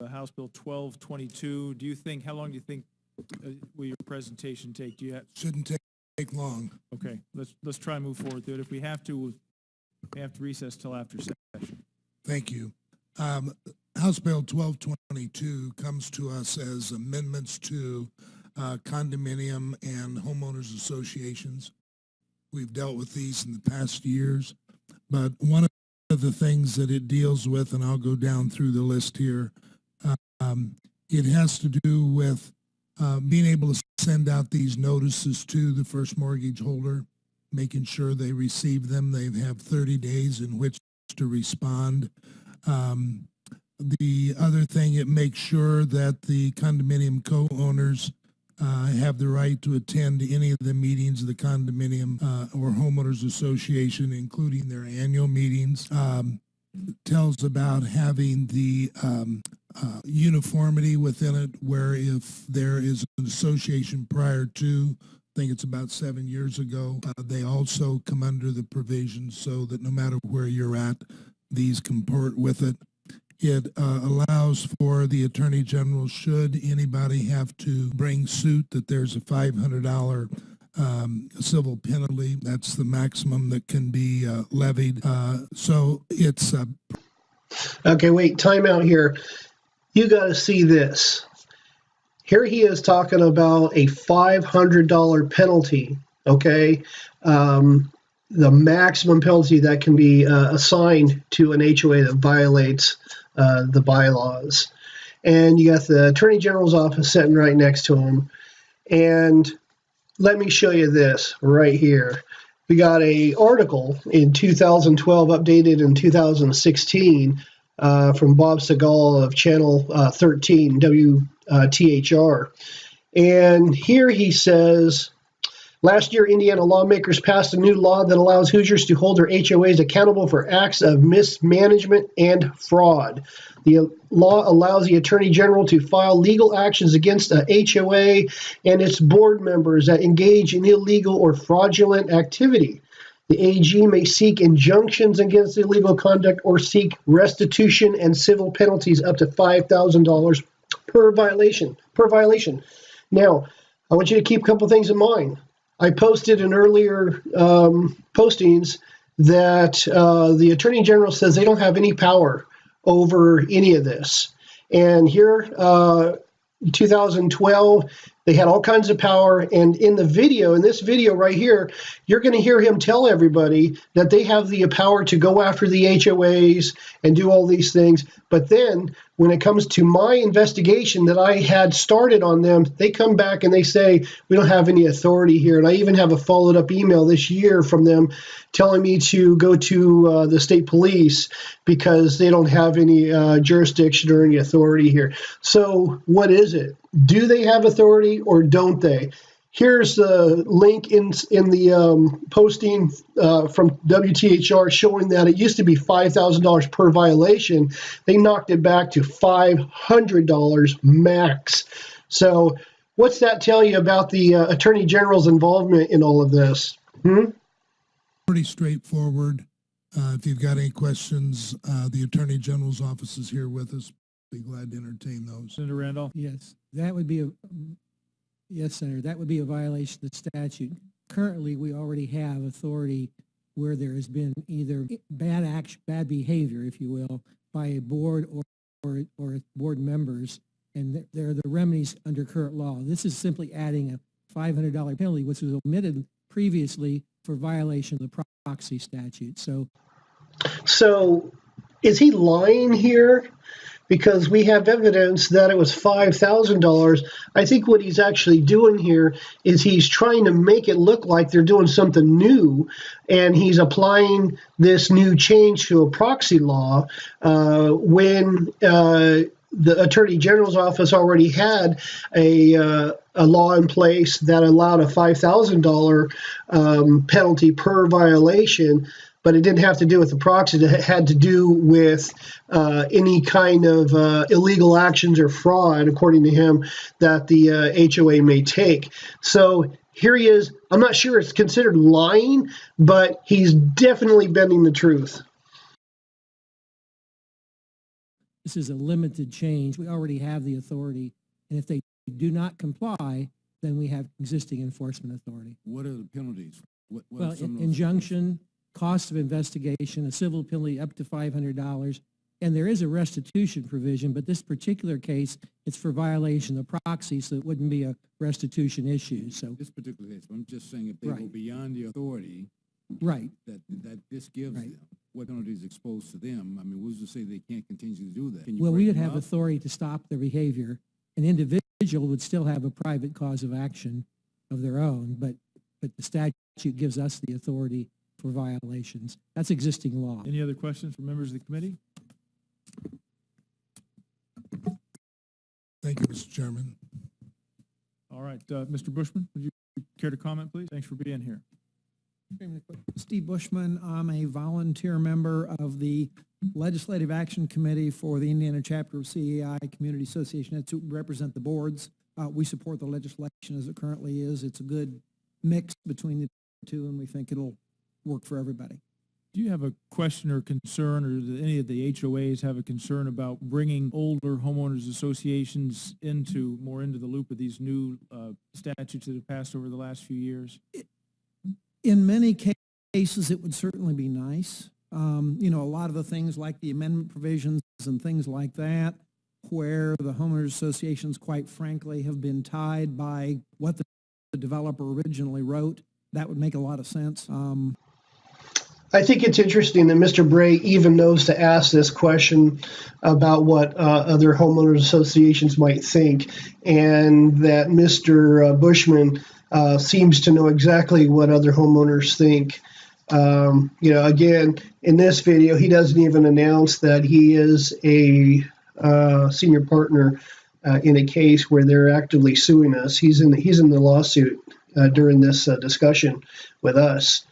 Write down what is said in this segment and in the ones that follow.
uh, House Bill 1222. Do you think, how long do you think uh, will your presentation take? Do you have, Shouldn't take, take long. okay, let's, let's try and move forward through it. If we have to, we have to recess till after session. Thank you. Um, House Bill twelve twenty-two comes to us as amendments to uh, condominium and homeowners associations. We've dealt with these in the past years, but one of the things that it deals with, and I'll go down through the list here, um, it has to do with uh, being able to send out these notices to the first mortgage holder, making sure they receive them. They have 30 days in which to respond. Um, the other thing, it makes sure that the condominium co-owners uh, have the right to attend any of the meetings of the condominium uh, or homeowners association, including their annual meetings. Um, tells about having the um, uh, uniformity within it, where if there is an association prior to, I think it's about seven years ago, uh, they also come under the provisions so that no matter where you're at, these comport with it. It uh, allows for the Attorney General, should anybody have to bring suit, that there's a $500 um, civil penalty. That's the maximum that can be uh, levied. Uh, so it's Okay, wait, time out here. You got to see this. Here he is talking about a $500 penalty, okay? Um, the maximum penalty that can be uh, assigned to an HOA that violates uh, the bylaws. And you got the Attorney General's office sitting right next to him. And let me show you this right here. We got a article in 2012, updated in 2016, uh, from Bob Segall of Channel uh, 13 WTHR, and here he says. Last year, Indiana lawmakers passed a new law that allows Hoosiers to hold their HOAs accountable for acts of mismanagement and fraud. The law allows the Attorney General to file legal actions against a HOA and its board members that engage in illegal or fraudulent activity. The AG may seek injunctions against illegal conduct or seek restitution and civil penalties up to $5,000 per violation. Per violation. Now, I want you to keep a couple things in mind. I posted in earlier um, postings that uh, the Attorney General says they don't have any power over any of this. And here, uh, 2012, they had all kinds of power. And in the video, in this video right here, you're going to hear him tell everybody that they have the power to go after the HOAs and do all these things. But then when it comes to my investigation that I had started on them, they come back and they say, we don't have any authority here. And I even have a followed up email this year from them telling me to go to uh, the state police because they don't have any uh, jurisdiction or any authority here. So, what is it? Do they have authority or don't they? Here's the link in in the um, posting uh, from WTHR showing that it used to be five thousand dollars per violation. They knocked it back to five hundred dollars max. So, what's that tell you about the uh, Attorney General's involvement in all of this? Hmm? pretty straightforward. Uh, if you've got any questions, uh, the Attorney General's office is here with us. Be glad to entertain those. Senator Randolph? Yes, that would be a, yes, Senator, that would be a violation of the statute. Currently, we already have authority where there has been either bad action, bad behavior, if you will, by a board or, or, or board members, and there are the remedies under current law. This is simply adding a $500 penalty, which was omitted previously for violation of the proxy statute. So So, is he lying here? Because we have evidence that it was $5,000. I think what he's actually doing here is he's trying to make it look like they're doing something new and he's applying this new change to a proxy law uh, when. Uh, the attorney general's office already had a uh, a law in place that allowed a five thousand um, penalty per violation, but it didn't have to do with the proxy. It had to do with uh, any kind of uh, illegal actions or fraud, according to him, that the uh, HOA may take. So here he is. I'm not sure it's considered lying, but he's definitely bending the truth. This is a limited change. We already have the authority. And if they do not comply, then we have existing enforcement authority. What are the penalties? What, what Well, are some in- of those? injunction, cost of investigation, a civil penalty up to five hundred dollars. And there is a restitution provision, but this particular case, it's for violation of proxy, so it wouldn't be a restitution issue. So, This particular case, I'm just saying if they go Right. beyond the authority right. that, that this gives Right. them, what penalties exposed to them? I mean, who's to say they can't continue to do that? Can you Well, break we would them have up? authority to stop their behavior. An individual would still have a private cause of action of their own, but, but the statute gives us the authority for violations. That's existing law. Any other questions from members of the committee? Thank you, Mr. Chairman. All right, uh, Mr. Bushman, would you care to comment, please? Thanks for being here. Steve Bushman. I'm a volunteer member of the Legislative Action Committee for the Indiana chapter of CAI Community Association. That's to represent the boards. Uh, we support the legislation as it currently is. It's a good mix between the two, and we think it'll work for everybody. Do you have a question or concern, or do any of the HOAs have a concern about bringing older homeowners associations into, more into the loop of these new uh, statutes that have passed over the last few years? In many cases, it would certainly be nice. Um, you know, a lot of the things like the amendment provisions and things like that, where the homeowners associations, quite frankly, have been tied by what the the developer originally wrote, that would make a lot of sense. Um, I think it's interesting that Mr. Bray even knows to ask this question about what uh, other homeowners associations might think, and that Mr. uh, Bushman uh, seems to know exactly what other homeowners think. Um, you know, again, in this video, he doesn't even announce that he is a uh, senior partner uh, in a case where they're actively suing us. He's in he's in the lawsuit uh, during this discussion with us.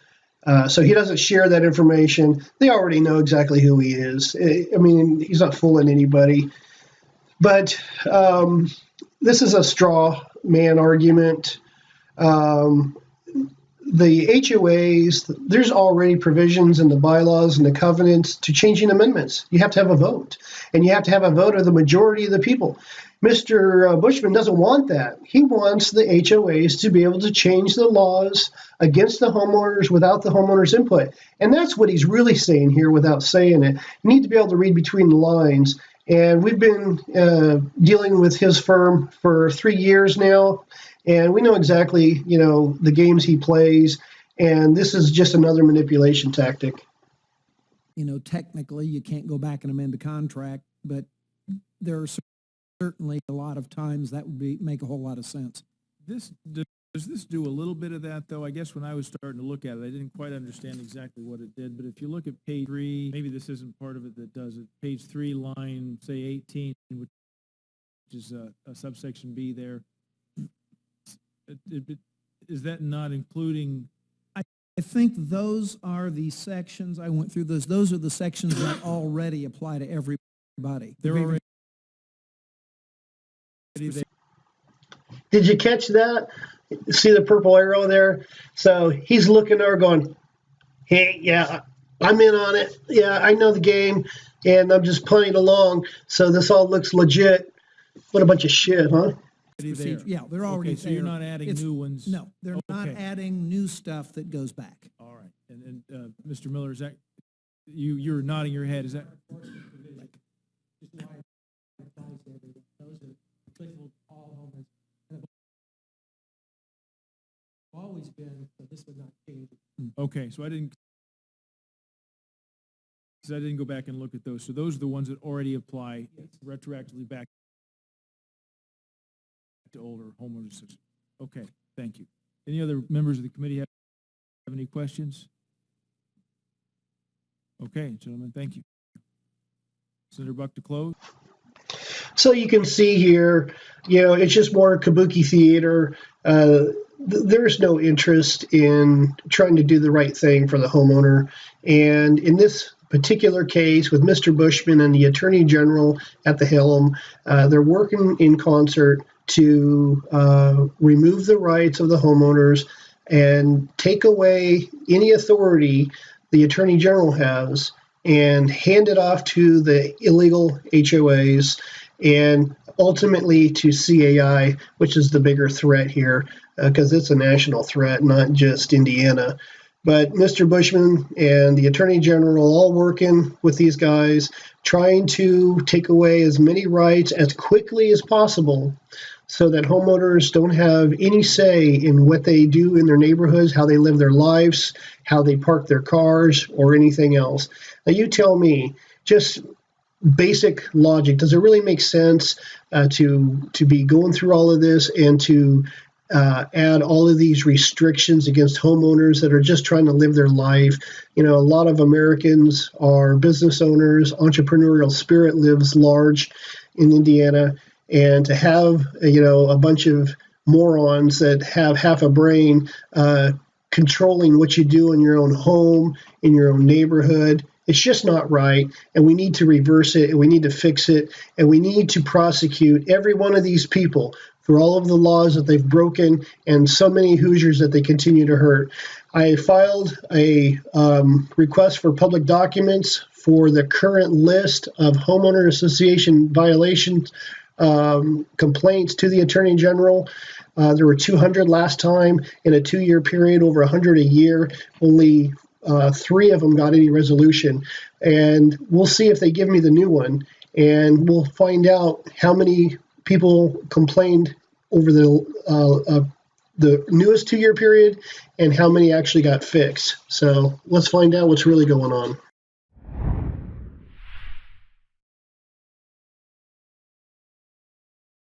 Uh, so he doesn't share that information. They already know exactly who he is. I mean, he's not fooling anybody. But um, this is a straw man argument. Um, the HOAs, there's already provisions in the bylaws and the covenants to changing amendments. You have to have a vote, and you have to have a vote of the majority of the people. Mr. uh, Bushman doesn't want that. He wants the HOAs to be able to change the laws against the homeowners without the homeowners' input. And that's what he's really saying here without saying it. You need to be able to read between the lines. And we've been uh, dealing with his firm for three years now, and we know exactly, you know, the games he plays. And this is just another manipulation tactic. you know, technically, you can't go back and amend a contract, but there are cer- certainly a lot of times that would be, make a whole lot of sense. This, does this do a little bit of that, though? I guess when I was starting to look at it, I didn't quite understand exactly what it did, but if you look at page three, maybe this isn't part of it that does it, page three, line, say eighteen, which is a a subsection B there. It- it- it- Is that not including, I think those are the sections, I went through those, those are the sections that already apply to everybody. they're already? Did you catch that? See the purple arrow there? So he's looking over going, hey, yeah, I'm in on it. Yeah, I know the game and I'm just playing along. So this all looks legit. What a bunch of shit, huh? there? Yeah, they're already Okay, so you're not adding It's- new ones? No, they're not adding new stuff that goes back. All right, and, and, uh, Mr. Miller, is that, you, you're nodding your head, is that? Always been, so this would not change. Okay, so I didn't, so I didn't go back and look at those. So those are the ones that already apply retroactively back to older homeowners. association. Okay, thank you. Any other members of the committee have have any questions? Okay, gentlemen, thank you. Senator Buck to close? So you can see here, you know, it's just more kabuki theater. Uh, th- there's no interest in trying to do the right thing for the homeowner. And in this particular case, with Mr. Bushman and the Attorney General at the helm, uh, they're working in concert to uh, remove the rights of the homeowners and take away any authority the Attorney General has and hand it off to the illegal HOAs and ultimately to CAI, which is the bigger threat here uh, because it's a national threat, not just Indiana. But Mr. Bushman and the Attorney General all working with these guys, trying to take away as many rights as quickly as possible so that homeowners don't have any say in what they do in their neighborhoods, how they live their lives, how they park their cars, or anything else. Now, you tell me, just basic logic, does it really make sense uh, to to be going through all of this and to uh, add all of these restrictions against homeowners that are just trying to live their life? You know, a lot of Americans are business owners. Entrepreneurial spirit lives large in Indiana, and to have you know a bunch of morons that have half a brain uh, controlling what you do in your own home, in your own neighborhood. It's just not right, and we need to reverse it, and we need to fix it, and we need to prosecute every one of these people for all of the laws that they've broken and so many Hoosiers that they continue to hurt. I filed a um, request for public documents for the current list of homeowner association violations um, complaints to the Attorney General. Uh, there were 200 last time in a two year period, over 100 a year. Only uh, three of them got any resolution. And we'll see if they give me the new one. And we'll find out how many people complained over the uh, uh, the newest two year period and how many actually got fixed. So let's find out what's really going on.